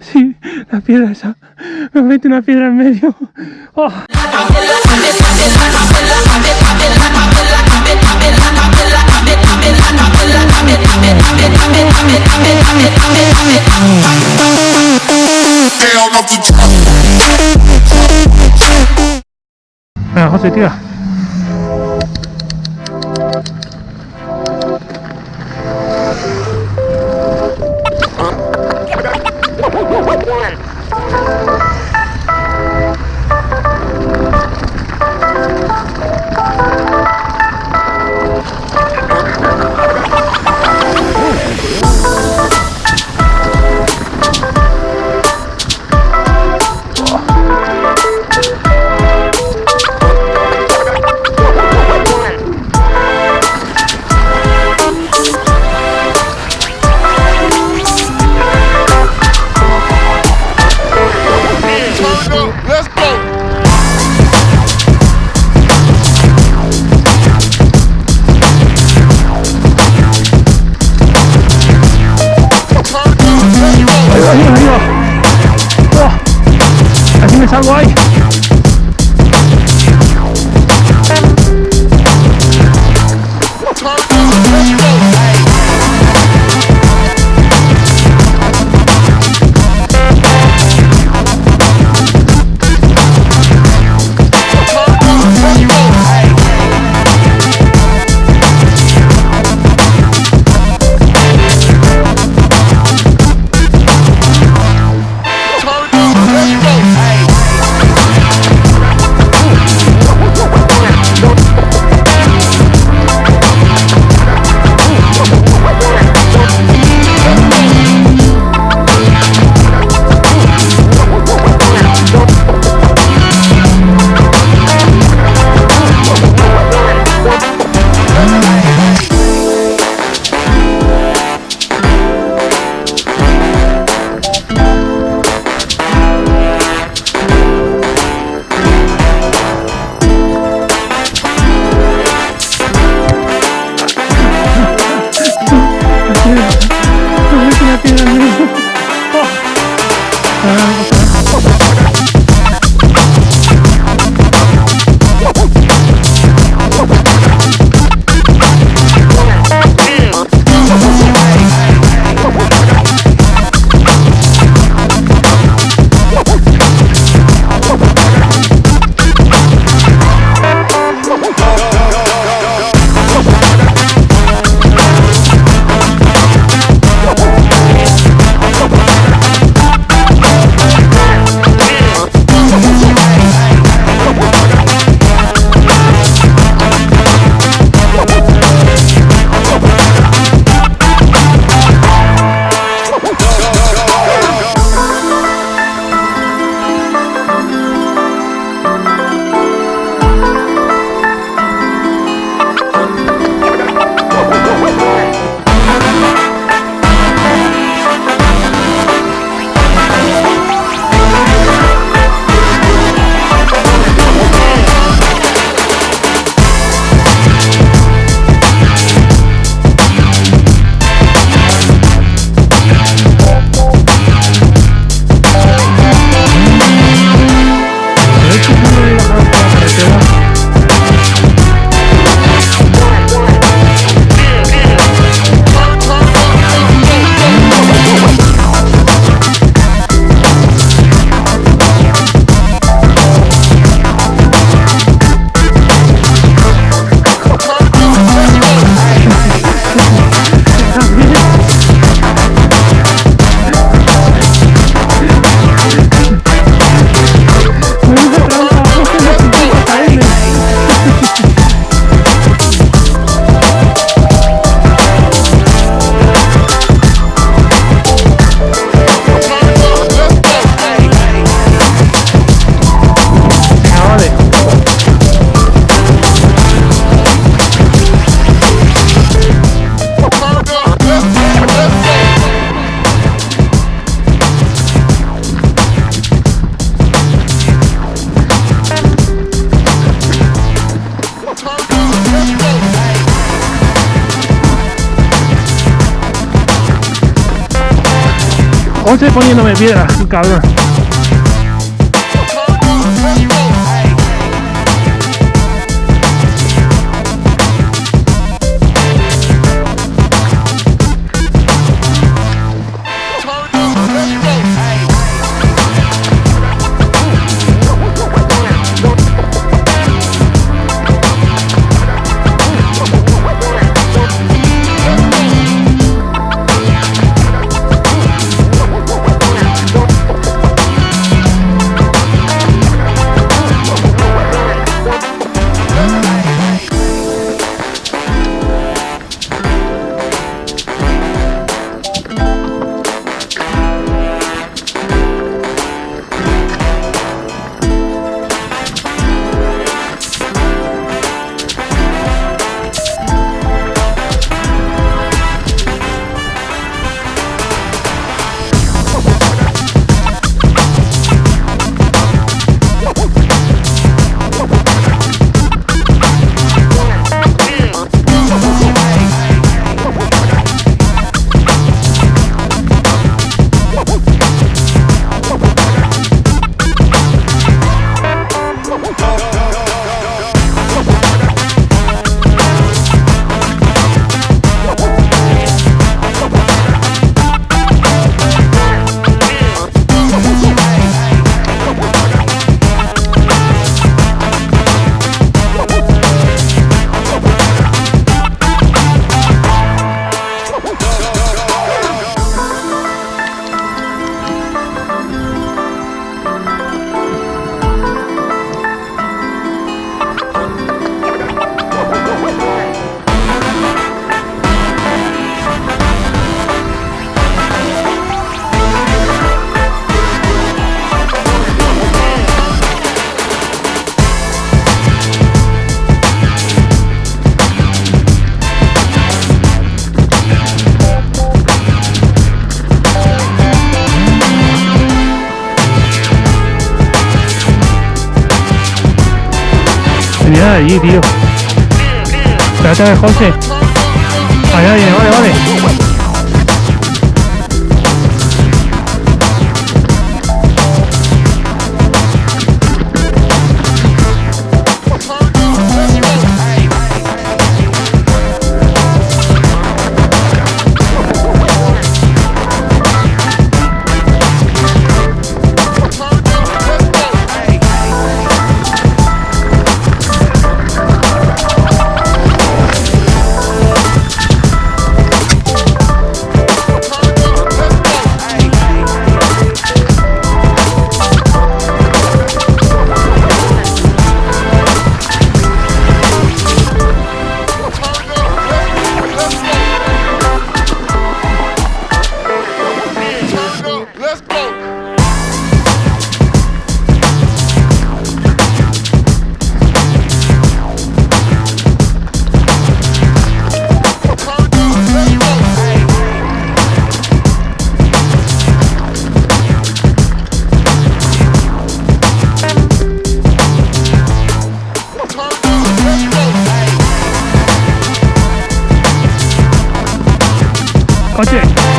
Sí, la piedra esa. Me mete una piedra en medio. Oh. Venga, José, tira. Oh. Así José poniéndome piedras, cabrón. Allí, tío. Espérate a ver, José. Viene, vale, vale. 快去。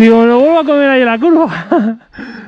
Digo, lo vuelvo a comer ahí en la curva.